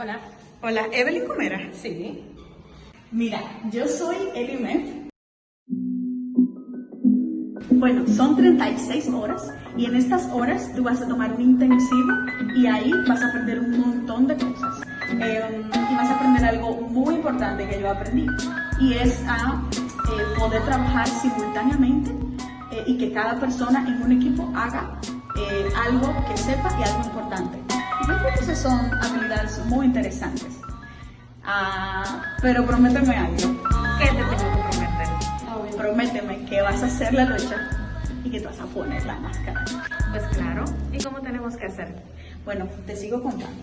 Hola. Hola, Evelyn Comera. Sí. Mira, yo soy Elimef. Bueno, son 36 horas y en estas horas tú vas a tomar un intensivo y ahí vas a aprender un montón de cosas. Eh, y vas a aprender algo muy importante que yo aprendí y es a eh, poder trabajar simultáneamente eh, y que cada persona en un equipo haga eh, algo que sepa y algo importante. Son habilidades muy interesantes. Ah, pero prométeme algo. ¿Qué te tengo que prometer? Prométeme que vas a hacer la lucha y que te vas a poner la máscara. Pues claro. ¿Y cómo tenemos que hacer? Bueno, te sigo contando.